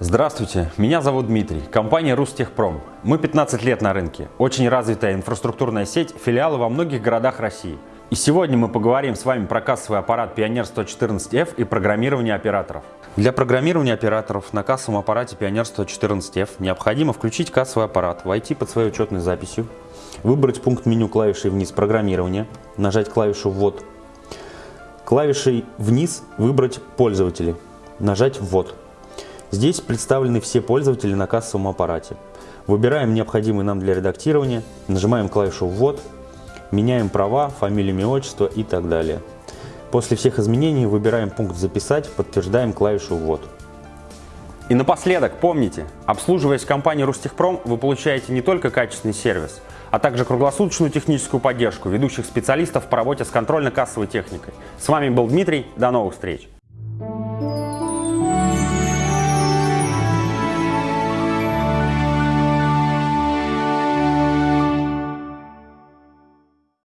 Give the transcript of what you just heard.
Здравствуйте, меня зовут Дмитрий, компания Рустехпром. Мы 15 лет на рынке, очень развитая инфраструктурная сеть, филиалы во многих городах России. И сегодня мы поговорим с вами про кассовый аппарат Pioneer 114F и программирование операторов. Для программирования операторов на кассовом аппарате Pioneer 114F необходимо включить кассовый аппарат, войти под своей учетной записью, выбрать пункт меню клавишей вниз «Программирование», нажать клавишу «Ввод», клавишей вниз выбрать «Пользователи», нажать «Ввод». Здесь представлены все пользователи на кассовом аппарате. Выбираем необходимый нам для редактирования, нажимаем клавишу «Ввод», меняем права, фамилию, имя, отчество и так далее. После всех изменений выбираем пункт «Записать», подтверждаем клавишу «Ввод». И напоследок, помните, обслуживаясь в компании Рустехпром, вы получаете не только качественный сервис, а также круглосуточную техническую поддержку ведущих специалистов по работе с контрольно-кассовой техникой. С вами был Дмитрий, до новых встреч!